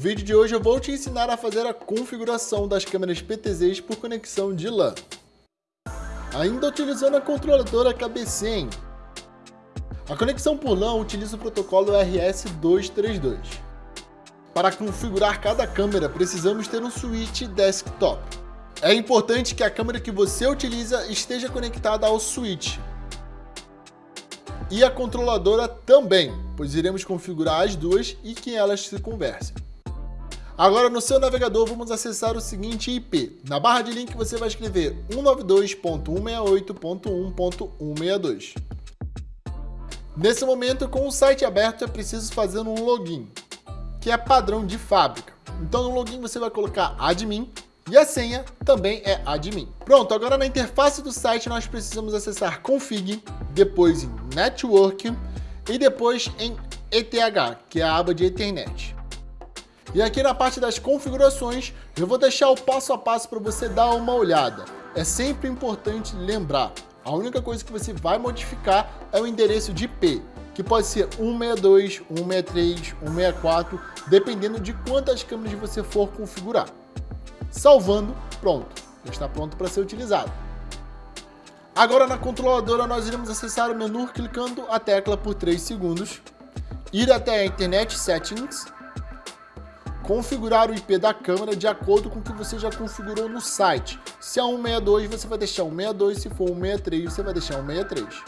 No vídeo de hoje eu vou te ensinar a fazer a configuração das câmeras PTZs por conexão de LAN. Ainda utilizando a controladora KB100. A conexão por LAN utiliza o protocolo RS232. Para configurar cada câmera, precisamos ter um switch desktop. É importante que a câmera que você utiliza esteja conectada ao switch. E a controladora também, pois iremos configurar as duas e que elas se conversem. Agora no seu navegador vamos acessar o seguinte IP. Na barra de link você vai escrever 192.168.1.162. Nesse momento, com o site aberto, é preciso fazer um login, que é padrão de fábrica. Então no login você vai colocar admin e a senha também é admin. Pronto, agora na interface do site nós precisamos acessar config, depois em network e depois em ETH, que é a aba de Ethernet. E aqui na parte das configurações, eu vou deixar o passo a passo para você dar uma olhada. É sempre importante lembrar, a única coisa que você vai modificar é o endereço de IP, que pode ser 162, 163, 164, dependendo de quantas câmeras você for configurar. Salvando, pronto, já está pronto para ser utilizado. Agora na controladora nós iremos acessar o menu clicando a tecla por 3 segundos, ir até a Internet Settings, configurar o IP da câmera de acordo com o que você já configurou no site. Se é 162, você vai deixar 162, se for 163, você vai deixar 163.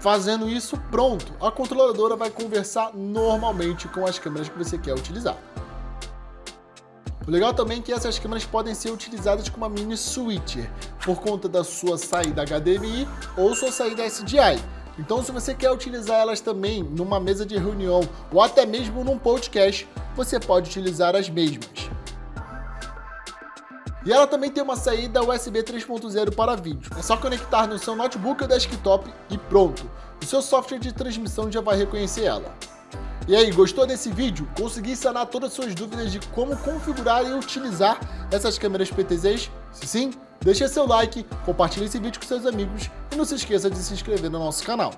Fazendo isso, pronto, a controladora vai conversar normalmente com as câmeras que você quer utilizar. O legal também é que essas câmeras podem ser utilizadas como uma mini switcher, por conta da sua saída HDMI ou sua saída SDI. Então se você quer utilizar elas também numa mesa de reunião ou até mesmo num podcast, você pode utilizar as mesmas. E ela também tem uma saída USB 3.0 para vídeo. É só conectar no seu notebook ou desktop e pronto. O seu software de transmissão já vai reconhecer ela. E aí, gostou desse vídeo? Consegui sanar todas as suas dúvidas de como configurar e utilizar essas câmeras PTZs? Se sim, deixe seu like, compartilhe esse vídeo com seus amigos e não se esqueça de se inscrever no nosso canal.